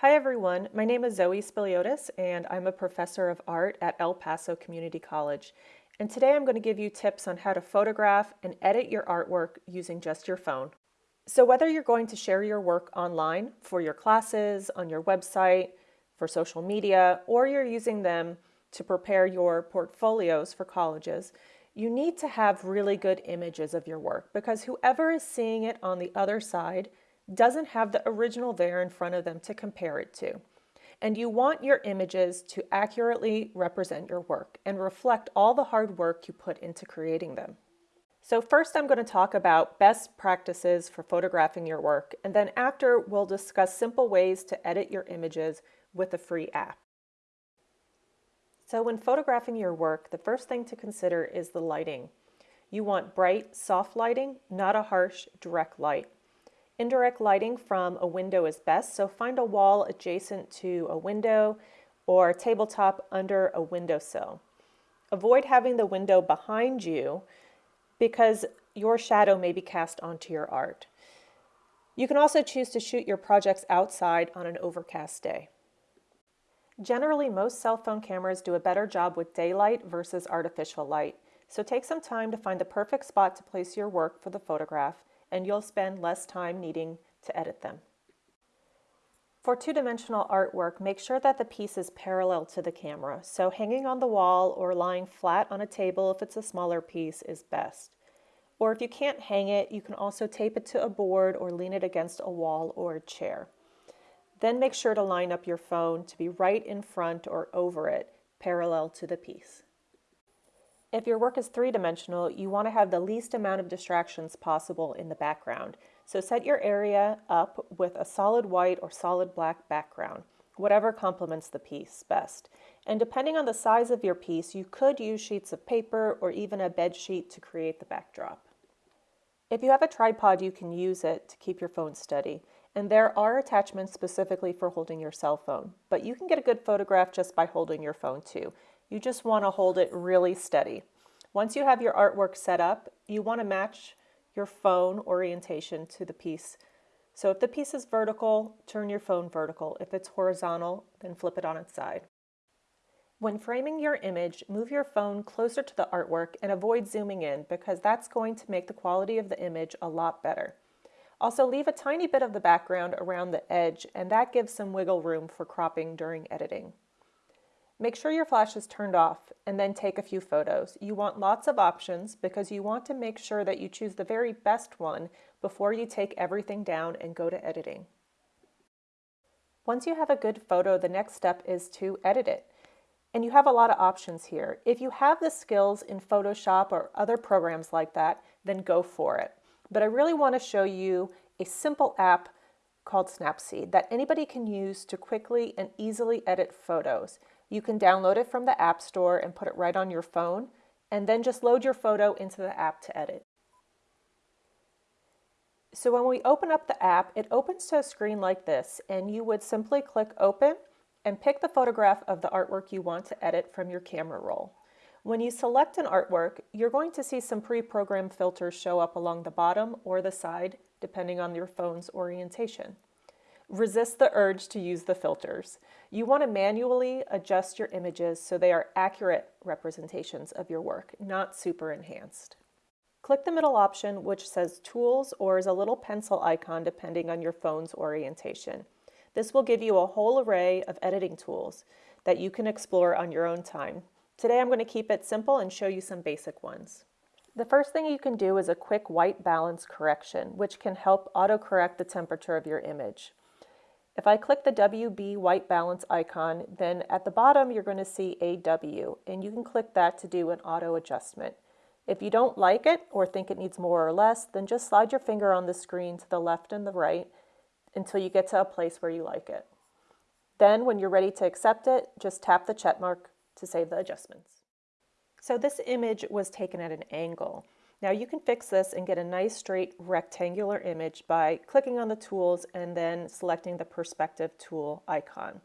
Hi everyone, my name is Zoe Spiliotis and I'm a professor of art at El Paso Community College. And today I'm going to give you tips on how to photograph and edit your artwork using just your phone. So whether you're going to share your work online for your classes, on your website, for social media, or you're using them to prepare your portfolios for colleges, you need to have really good images of your work because whoever is seeing it on the other side doesn't have the original there in front of them to compare it to. And you want your images to accurately represent your work and reflect all the hard work you put into creating them. So first I'm going to talk about best practices for photographing your work, and then after we'll discuss simple ways to edit your images with a free app. So when photographing your work, the first thing to consider is the lighting. You want bright, soft lighting, not a harsh, direct light. Indirect lighting from a window is best, so find a wall adjacent to a window or a tabletop under a windowsill. Avoid having the window behind you because your shadow may be cast onto your art. You can also choose to shoot your projects outside on an overcast day. Generally, most cell phone cameras do a better job with daylight versus artificial light, so take some time to find the perfect spot to place your work for the photograph, and you'll spend less time needing to edit them. For two-dimensional artwork, make sure that the piece is parallel to the camera, so hanging on the wall or lying flat on a table if it's a smaller piece is best. Or if you can't hang it, you can also tape it to a board or lean it against a wall or a chair. Then make sure to line up your phone to be right in front or over it, parallel to the piece. If your work is three-dimensional, you want to have the least amount of distractions possible in the background. So set your area up with a solid white or solid black background, whatever complements the piece best. And depending on the size of your piece, you could use sheets of paper or even a bed sheet to create the backdrop. If you have a tripod, you can use it to keep your phone steady. And there are attachments specifically for holding your cell phone, but you can get a good photograph just by holding your phone too. You just want to hold it really steady. Once you have your artwork set up, you want to match your phone orientation to the piece. So if the piece is vertical, turn your phone vertical. If it's horizontal, then flip it on its side. When framing your image, move your phone closer to the artwork and avoid zooming in because that's going to make the quality of the image a lot better. Also leave a tiny bit of the background around the edge and that gives some wiggle room for cropping during editing. Make sure your flash is turned off and then take a few photos. You want lots of options because you want to make sure that you choose the very best one before you take everything down and go to editing. Once you have a good photo, the next step is to edit it. And you have a lot of options here. If you have the skills in Photoshop or other programs like that, then go for it but I really want to show you a simple app called Snapseed that anybody can use to quickly and easily edit photos. You can download it from the App Store and put it right on your phone, and then just load your photo into the app to edit. So when we open up the app, it opens to a screen like this, and you would simply click Open and pick the photograph of the artwork you want to edit from your camera roll. When you select an artwork, you're going to see some pre-programmed filters show up along the bottom or the side, depending on your phone's orientation. Resist the urge to use the filters. You want to manually adjust your images so they are accurate representations of your work, not super enhanced. Click the middle option which says Tools or is a little pencil icon depending on your phone's orientation. This will give you a whole array of editing tools that you can explore on your own time. Today I'm going to keep it simple and show you some basic ones. The first thing you can do is a quick white balance correction, which can help autocorrect the temperature of your image. If I click the WB white balance icon, then at the bottom you're going to see AW, and you can click that to do an auto adjustment. If you don't like it or think it needs more or less, then just slide your finger on the screen to the left and the right until you get to a place where you like it. Then when you're ready to accept it, just tap the check mark to save the adjustments. So this image was taken at an angle. Now you can fix this and get a nice straight rectangular image by clicking on the tools and then selecting the perspective tool icon.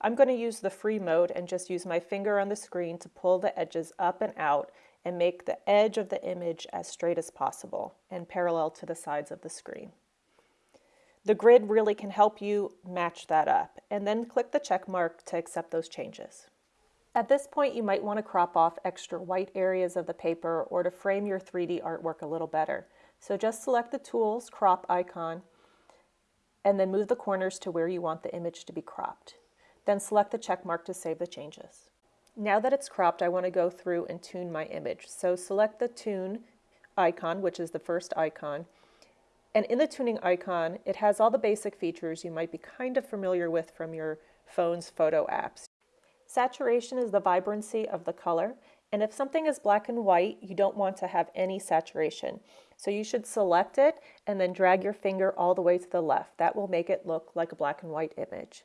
I'm going to use the free mode and just use my finger on the screen to pull the edges up and out and make the edge of the image as straight as possible and parallel to the sides of the screen. The grid really can help you match that up and then click the check mark to accept those changes. At this point, you might want to crop off extra white areas of the paper or to frame your 3D artwork a little better. So just select the Tools Crop icon and then move the corners to where you want the image to be cropped. Then select the check mark to save the changes. Now that it's cropped, I want to go through and tune my image. So select the Tune icon, which is the first icon, and in the tuning icon, it has all the basic features you might be kind of familiar with from your phone's photo apps. Saturation is the vibrancy of the color, and if something is black and white, you don't want to have any saturation. So you should select it and then drag your finger all the way to the left. That will make it look like a black and white image.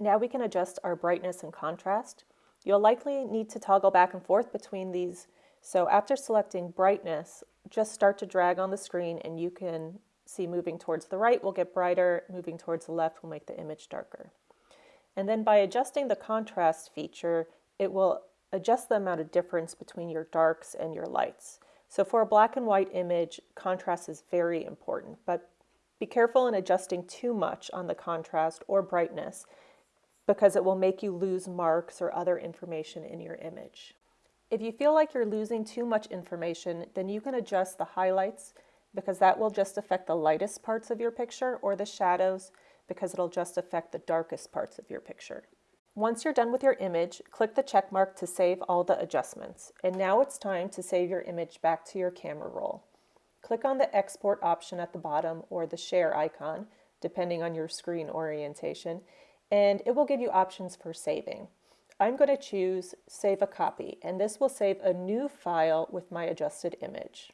Now we can adjust our brightness and contrast. You'll likely need to toggle back and forth between these. So after selecting brightness, just start to drag on the screen and you can see moving towards the right will get brighter, moving towards the left will make the image darker. And then by adjusting the contrast feature, it will adjust the amount of difference between your darks and your lights. So for a black and white image, contrast is very important, but be careful in adjusting too much on the contrast or brightness because it will make you lose marks or other information in your image. If you feel like you're losing too much information, then you can adjust the highlights because that will just affect the lightest parts of your picture or the shadows because it'll just affect the darkest parts of your picture. Once you're done with your image, click the check mark to save all the adjustments. And now it's time to save your image back to your camera roll. Click on the export option at the bottom or the share icon, depending on your screen orientation, and it will give you options for saving. I'm going to choose Save a Copy, and this will save a new file with my adjusted image.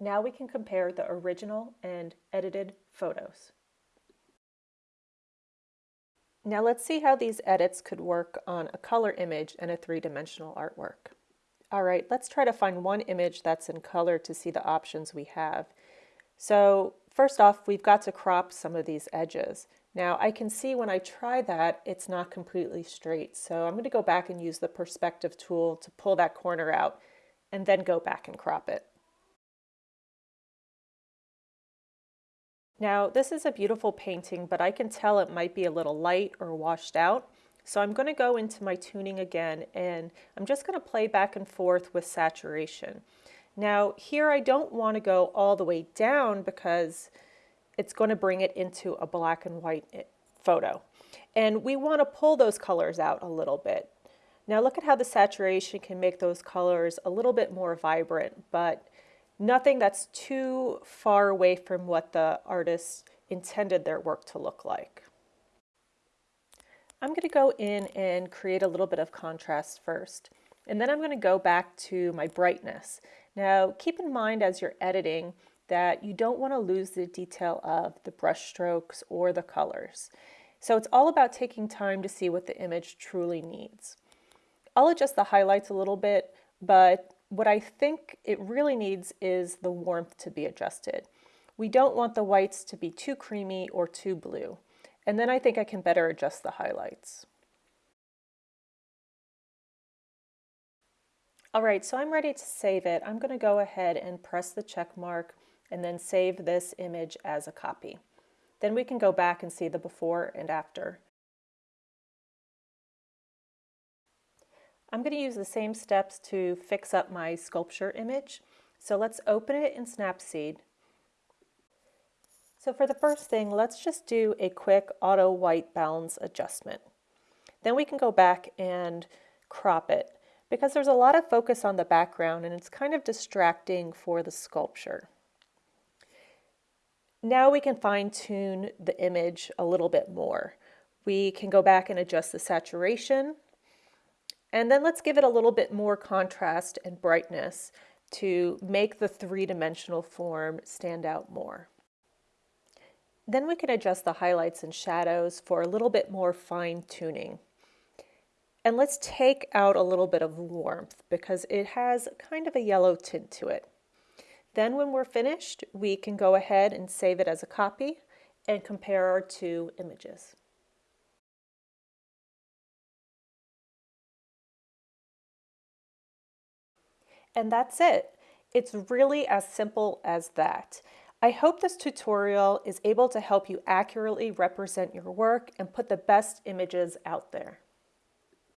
Now we can compare the original and edited photos. Now let's see how these edits could work on a color image and a three-dimensional artwork. All right, let's try to find one image that's in color to see the options we have. So first off, we've got to crop some of these edges. Now I can see when I try that, it's not completely straight. So I'm going to go back and use the perspective tool to pull that corner out and then go back and crop it. Now this is a beautiful painting, but I can tell it might be a little light or washed out. So I'm going to go into my tuning again and I'm just going to play back and forth with saturation. Now here I don't want to go all the way down because it's going to bring it into a black and white eh, photo. And we want to pull those colors out a little bit. Now look at how the saturation can make those colors a little bit more vibrant, but nothing that's too far away from what the artist intended their work to look like. I'm going to go in and create a little bit of contrast first, and then I'm going to go back to my brightness. Now keep in mind as you're editing that you don't want to lose the detail of the brush strokes or the colors. So it's all about taking time to see what the image truly needs. I'll adjust the highlights a little bit, but what I think it really needs is the warmth to be adjusted. We don't want the whites to be too creamy or too blue. And then I think I can better adjust the highlights. All right, so I'm ready to save it. I'm gonna go ahead and press the check mark and then save this image as a copy. Then we can go back and see the before and after. I'm going to use the same steps to fix up my sculpture image. So let's open it in Snapseed. So for the first thing, let's just do a quick auto white balance adjustment. Then we can go back and crop it because there's a lot of focus on the background and it's kind of distracting for the sculpture. Now we can fine tune the image a little bit more. We can go back and adjust the saturation and then let's give it a little bit more contrast and brightness to make the three-dimensional form stand out more. Then we can adjust the highlights and shadows for a little bit more fine tuning. And let's take out a little bit of warmth because it has kind of a yellow tint to it. Then when we're finished, we can go ahead and save it as a copy and compare our two images. And that's it. It's really as simple as that. I hope this tutorial is able to help you accurately represent your work and put the best images out there.